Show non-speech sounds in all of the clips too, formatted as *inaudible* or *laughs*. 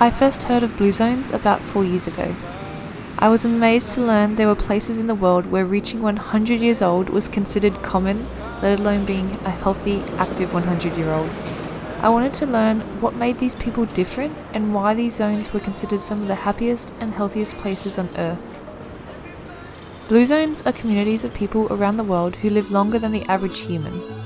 I first heard of blue zones about four years ago. I was amazed to learn there were places in the world where reaching 100 years old was considered common, let alone being a healthy, active 100 year old. I wanted to learn what made these people different and why these zones were considered some of the happiest and healthiest places on earth. Blue zones are communities of people around the world who live longer than the average human.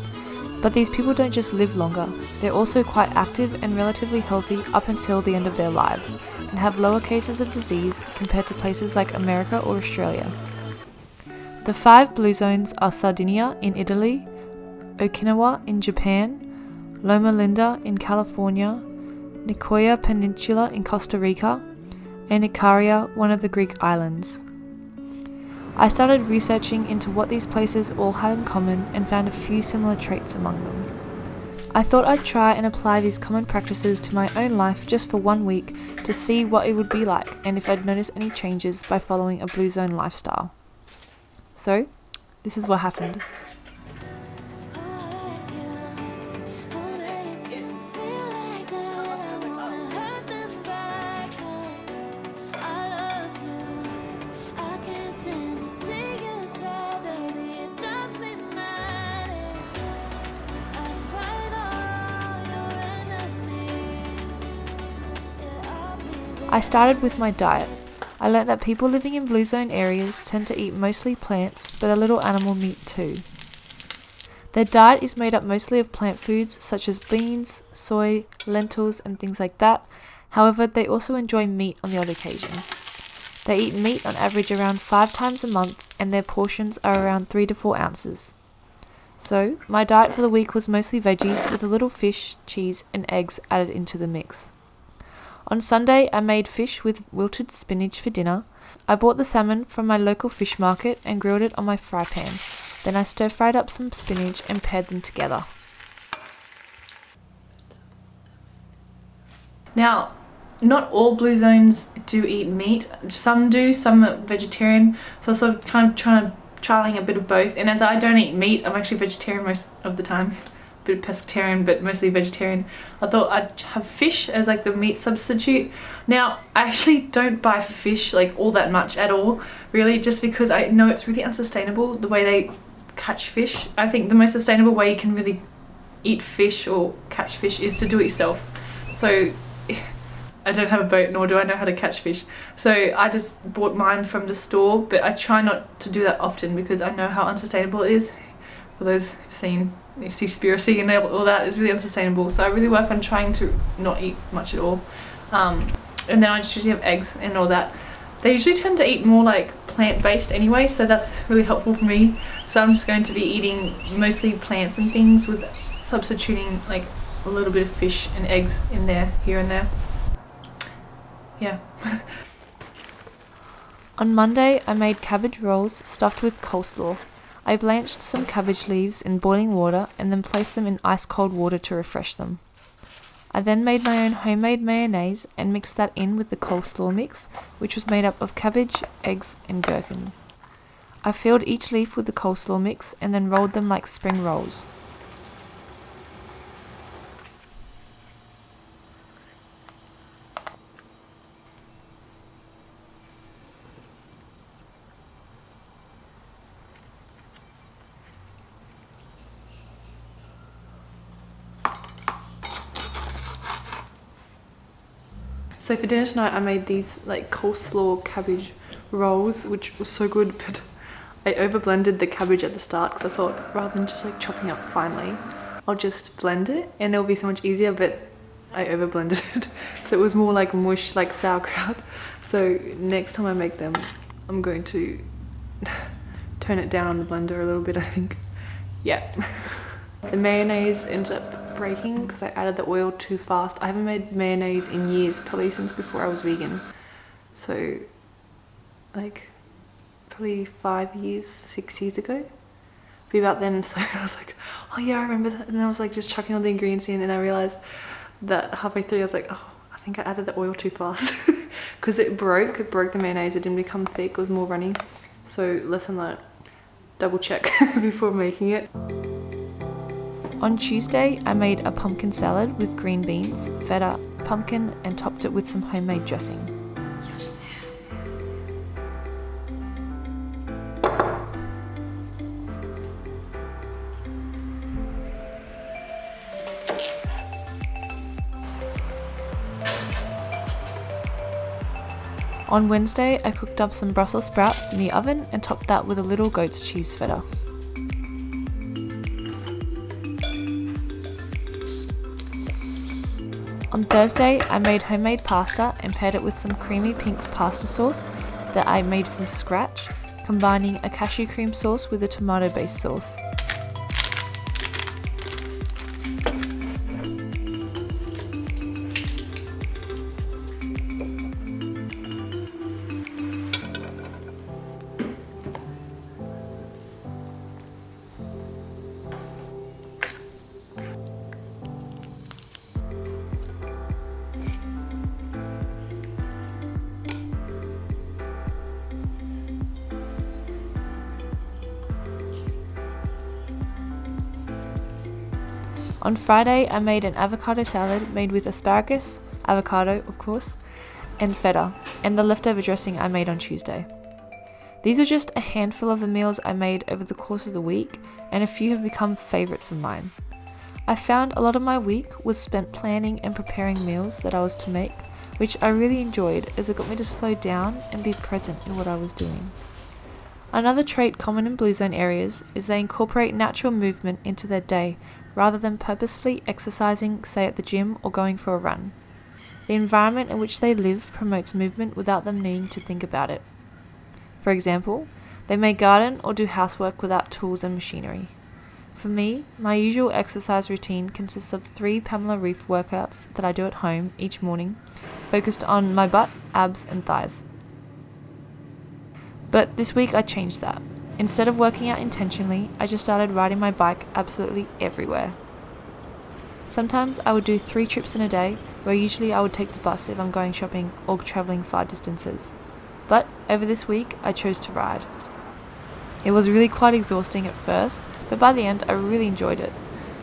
But these people don't just live longer, they're also quite active and relatively healthy up until the end of their lives, and have lower cases of disease compared to places like America or Australia. The five blue zones are Sardinia in Italy, Okinawa in Japan, Loma Linda in California, Nicoya Peninsula in Costa Rica, and Icaria, one of the Greek islands. I started researching into what these places all had in common and found a few similar traits among them. I thought I'd try and apply these common practices to my own life just for one week to see what it would be like and if I'd notice any changes by following a Blue Zone lifestyle. So, this is what happened. I started with my diet. I learnt that people living in blue zone areas tend to eat mostly plants, but a little animal meat too. Their diet is made up mostly of plant foods such as beans, soy, lentils, and things like that. However, they also enjoy meat on the odd occasion. They eat meat on average around five times a month, and their portions are around three to four ounces. So, my diet for the week was mostly veggies with a little fish, cheese, and eggs added into the mix. On Sunday, I made fish with wilted spinach for dinner. I bought the salmon from my local fish market and grilled it on my fry pan. Then I stir fried up some spinach and paired them together. Now, not all blue zones do eat meat. Some do, some are vegetarian. So I'm sort of kind of trying trialing a bit of both. And as I don't eat meat, I'm actually vegetarian most of the time bit of pescatarian but mostly vegetarian. I thought I'd have fish as like the meat substitute. Now I actually don't buy fish like all that much at all really just because I know it's really unsustainable the way they catch fish. I think the most sustainable way you can really eat fish or catch fish is to do it yourself. So *laughs* I don't have a boat nor do I know how to catch fish. So I just bought mine from the store but I try not to do that often because I know how unsustainable it is for those who've seen Seaspiracy and all that is really unsustainable. So I really work on trying to not eat much at all. Um, and then I just usually have eggs and all that. They usually tend to eat more like plant-based anyway so that's really helpful for me. So I'm just going to be eating mostly plants and things with substituting like a little bit of fish and eggs in there here and there. Yeah. *laughs* On Monday I made cabbage rolls stuffed with coleslaw I blanched some cabbage leaves in boiling water and then placed them in ice cold water to refresh them. I then made my own homemade mayonnaise and mixed that in with the coleslaw mix, which was made up of cabbage, eggs, and gherkins. I filled each leaf with the coleslaw mix and then rolled them like spring rolls. So for dinner tonight I made these like coleslaw cabbage rolls which was so good *laughs* but I over blended the cabbage at the start because I thought rather than just like chopping up finely I'll just blend it and it'll be so much easier but I over blended *laughs* it. So it was more like mush like sauerkraut. *laughs* So next time I make them I'm going to turn it down on the blender a little bit I think. Yeah. The mayonnaise ends up breaking because I added the oil too fast. I haven't made mayonnaise in years, probably since before I was vegan. So like probably five years, six years ago. Be about then, *laughs* so I was like, oh yeah, I remember that. And I was like just chucking all the ingredients in and I realized that halfway through I was like, oh, I think I added the oil too fast. *laughs* Because it broke, it broke the mayonnaise, it didn't become thick, it was more runny. So lesson learned, double check *laughs* before making it. On Tuesday, I made a pumpkin salad with green beans, feta, pumpkin and topped it with some homemade dressing. On Wednesday, I cooked up some Brussels sprouts in the oven and topped that with a little goat's cheese feta. Thursday, I made homemade pasta and paired it with some creamy Pink's pasta sauce that I made from scratch, combining a cashew cream sauce with a tomato based sauce. On Friday, I made an avocado salad made with asparagus, avocado, of course, and feta, and the leftover dressing I made on Tuesday. These are just a handful of the meals I made over the course of the week, and a few have become favourites of mine. I found a lot of my week was spent planning and preparing meals that I was to make, which I really enjoyed as it got me to slow down and be present in what I was doing. Another trait common in Blue Zone areas is they incorporate natural movement into their day rather than purposefully exercising, say at the gym or going for a run. The environment in which they live promotes movement without them needing to think about it. For example, they may garden or do housework without tools and machinery. For me, my usual exercise routine consists of three Pamela Reif workouts that I do at home each morning, focused on my butt, abs, and thighs. But this week I changed that. Instead of working out intentionally, I just started riding my bike absolutely everywhere. Sometimes I would do three trips in a day, where usually I would take the bus if I'm going shopping or travelling far distances. But over this week, I chose to ride. It was really quite exhausting at first, but by the end, I really enjoyed it.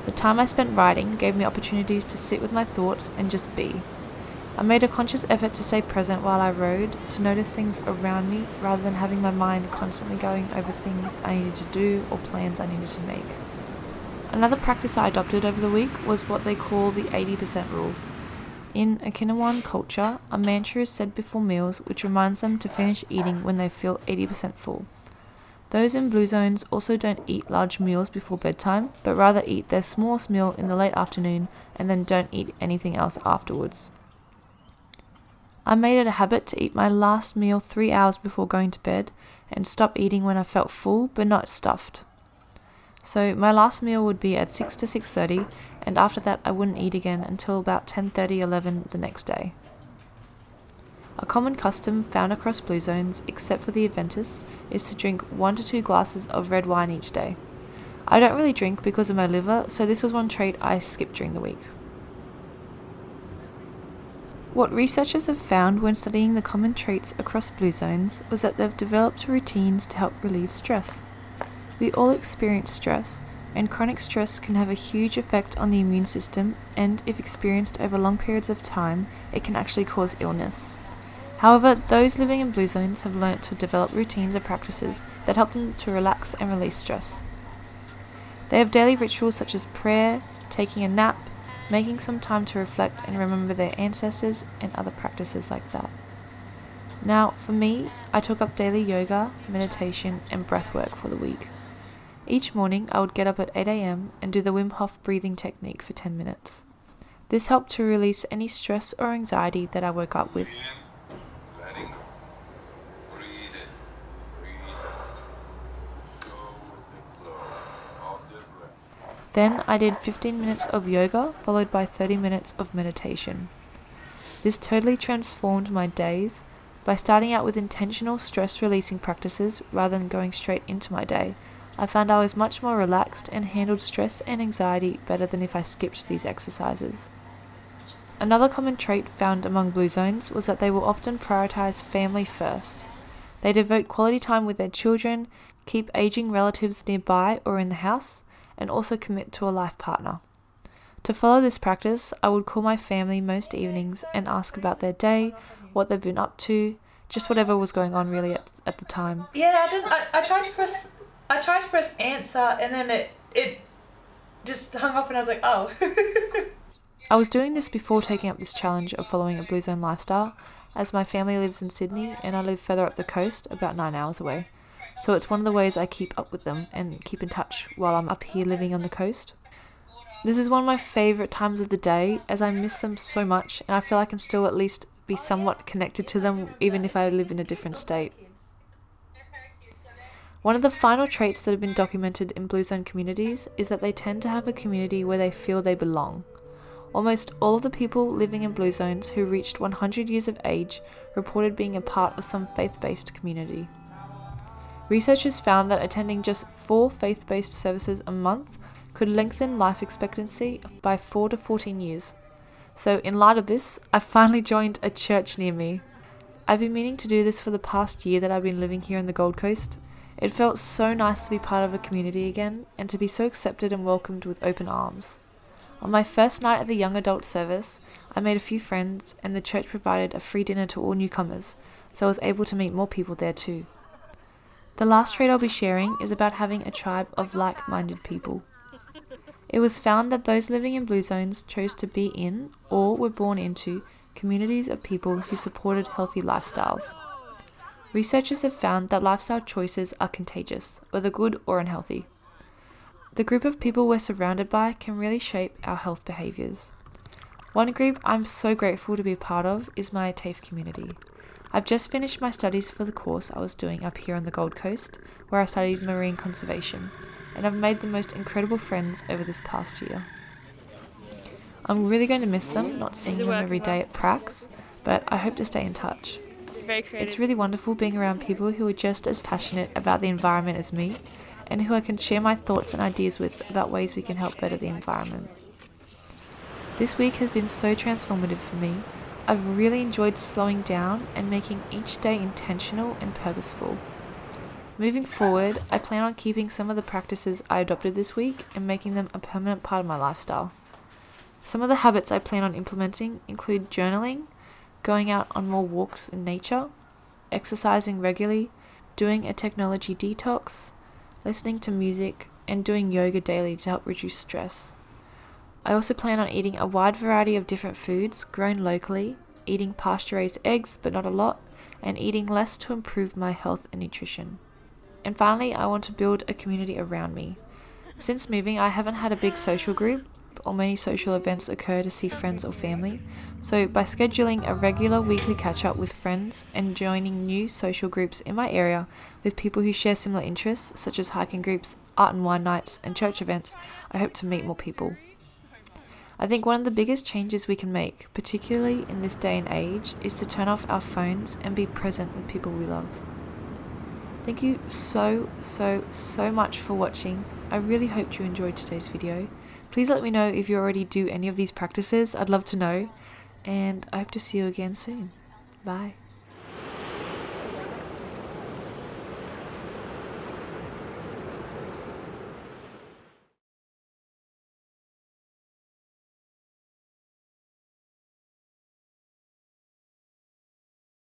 The time I spent riding gave me opportunities to sit with my thoughts and just be. I made a conscious effort to stay present while I rode, to notice things around me rather than having my mind constantly going over things I needed to do or plans I needed to make. Another practice I adopted over the week was what they call the 80% rule. In Okinawan culture, a mantra is said before meals which reminds them to finish eating when they feel 80% full. Those in blue zones also don't eat large meals before bedtime, but rather eat their smallest meal in the late afternoon and then don't eat anything else afterwards. I made it a habit to eat my last meal three hours before going to bed and stop eating when I felt full but not stuffed. So my last meal would be at 6 to 6:30 and after that I wouldn't eat again until about 10:30 11 the next day. A common custom found across blue zones except for the Adventists is to drink 1 to 2 glasses of red wine each day. I don't really drink because of my liver, so this was one trait I skipped during the week. What researchers have found when studying the common traits across blue zones was that they've developed routines to help relieve stress. We all experience stress, and chronic stress can have a huge effect on the immune system, and if experienced over long periods of time, it can actually cause illness. However, those living in blue zones have learnt to develop routines and practices that help them to relax and release stress. They have daily rituals such as prayer, taking a nap, making some time to reflect and remember their ancestors and other practices like that. Now, for me, I took up daily yoga, meditation, and breath work for the week. Each morning, I would get up at 8 am and do the Wim Hof breathing technique for 10 minutes. This helped to release any stress or anxiety that I woke up with. Then I did 15 minutes of yoga followed by 30 minutes of meditation. This totally transformed my days by starting out with intentional stress releasing practices rather than going straight into my day. I found I was much more relaxed and handled stress and anxiety better than if I skipped these exercises. Another common trait found among Blue Zones was that they will often prioritize family first. They devote quality time with their children, keep aging relatives nearby or in the house, and also commit to a life partner. To follow this practice, I would call my family most evenings and ask about their day, what they've been up to, just whatever was going on really at, at the time. Yeah, I didn't. I, I tried to press. I tried to press answer, and then it it just hung up, and I was like, oh. *laughs* I was doing this before taking up this challenge of following a Blue Zone lifestyle, as my family lives in Sydney and I live further up the coast, about nine hours away. So it's one of the ways I keep up with them and keep in touch while I'm up here living on the coast. This is one of my favourite times of the day as I miss them so much and I feel I can still at least be somewhat connected to them even if I live in a different state. One of the final traits that have been documented in Blue Zone communities is that they tend to have a community where they feel they belong. Almost all of the people living in Blue Zones who reached 100 years of age reported being a part of some faith based community. Researchers found that attending just four faith based services a month could lengthen life expectancy by 4 to 14 years. So, in light of this, I finally joined a church near me. I've been meaning to do this for the past year that I've been living here on the Gold Coast. It felt so nice to be part of a community again and to be so accepted and welcomed with open arms. On my first night at the young adult service, I made a few friends and the church provided a free dinner to all newcomers, so I was able to meet more people there too. The last trait I'll be sharing is about having a tribe of like minded people. It was found that those living in blue zones chose to be in or were born into communities of people who supported healthy lifestyles. Researchers have found that lifestyle choices are contagious, whether good or unhealthy. The group of people we're surrounded by can really shape our health behaviours. One group I'm so grateful to be a part of is my TAFE community. I've just finished my studies for the course I was doing up here on the Gold Coast, where I studied marine conservation, and I've made the most incredible friends over this past year. I'm really going to miss them, not seeing them every day at Prax, but I hope to stay in touch. It's really wonderful being around people who are just as passionate about the environment as me and who I can share my thoughts and ideas with about ways we can help better the environment. This week has been so transformative for me. I've really enjoyed slowing down and making each day intentional and purposeful. Moving forward, I plan on keeping some of the practices I adopted this week and making them a permanent part of my lifestyle. Some of the habits I plan on implementing include journaling, going out on more walks in nature, exercising regularly, doing a technology detox, listening to music, and doing yoga daily to help reduce stress. I also plan on eating a wide variety of different foods grown locally, eating pasture raised eggs but not a lot, and eating less to improve my health and nutrition. And finally, I want to build a community around me. Since moving, I haven't had a big social group, or many social events occur to see friends or family. So, by scheduling a regular weekly catch up with friends and joining new social groups in my area with people who share similar interests, such as hiking groups, art and wine nights, and church events, I hope to meet more people. I think one of the biggest changes we can make, particularly in this day and age, is to turn off our phones and be present with people we love. Thank you so, so, so much for watching. I really hope you enjoyed today's video. Please let me know if you already do any of these practices. I'd love to know. And I hope to see you again soon. Bye.